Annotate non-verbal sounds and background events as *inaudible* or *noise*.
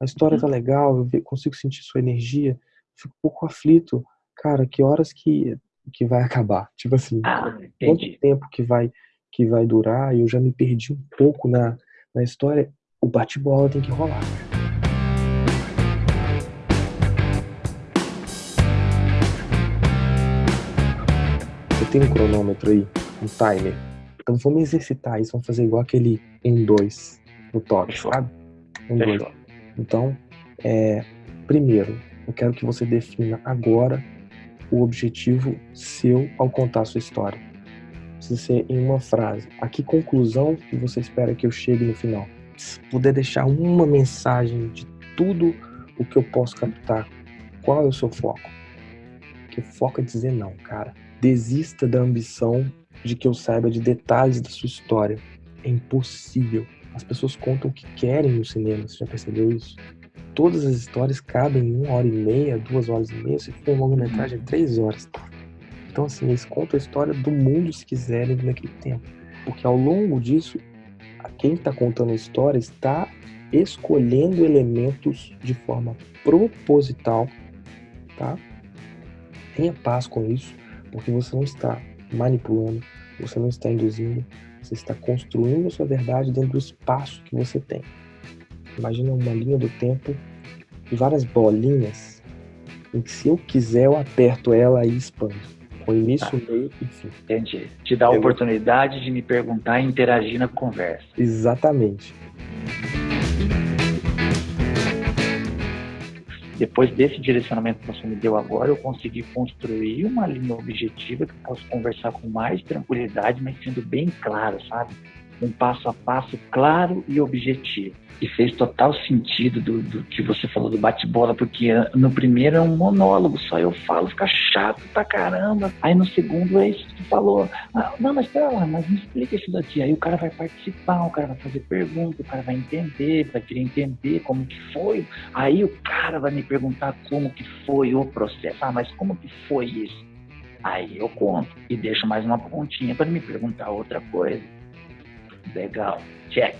A história tá legal, eu consigo sentir sua energia, fico um pouco aflito. Cara, que horas que, que vai *laughs* acabar? Tipo assim, Ah, quanto tempo que vai, que vai durar? E eu já me perdi um pouco na, na história. O bate-bola tem que rolar. Você tem um cronômetro aí, um timer. Então vamos exercitar isso, vamos fazer igual aquele 1, 2 no top, sabe? 1, 2. Então, é, primeiro, eu quero que você defina agora o objetivo seu ao contar sua história. Precisa ser em uma frase. A que conclusão que você espera que eu chegue no final? Se puder deixar uma mensagem de tudo o que eu posso captar, qual é o seu foco? Porque foco é dizer não, cara. Desista da ambição de que eu saiba de detalhes da sua história. É impossível. As pessoas contam o que querem no cinema, você já percebeu isso? Todas as histórias cabem em uma hora e meia, duas horas e meia, se for uma longa-metragem, três horas. Então, assim, eles contam a história do mundo se quiserem naquele tempo. Porque ao longo disso, quem está contando a história está escolhendo elementos de forma proposital, tá? Tenha paz com isso, porque você não está manipulando, você não está induzindo, você está construindo a sua verdade dentro do espaço que você tem. Imagina uma linha do tempo e várias bolinhas em que se eu quiser eu aperto ela e expando. Com início, meio e fim. Entendi. Te dá a Eu- oportunidade de me perguntar e interagir na conversa. Exatamente. Depois desse direcionamento que você me deu agora, eu consegui construir uma linha objetiva que eu posso conversar com mais tranquilidade, mas sendo bem claro, sabe? Um passo a passo claro e objetivo. E fez total sentido do, do que você falou do bate-bola, porque no primeiro é um monólogo, só eu falo, fica chato pra caramba. Aí no segundo é isso que tu falou. Ah, não, mas pera lá, mas me explica isso daqui. Aí o cara vai participar, o cara vai fazer pergunta, o cara vai entender, vai querer entender como que foi Aí o cara vai me perguntar como que foi o processo. Ah, mas como que foi isso? Aí eu conto e deixo mais uma pontinha para me perguntar outra coisa. Legal. Check.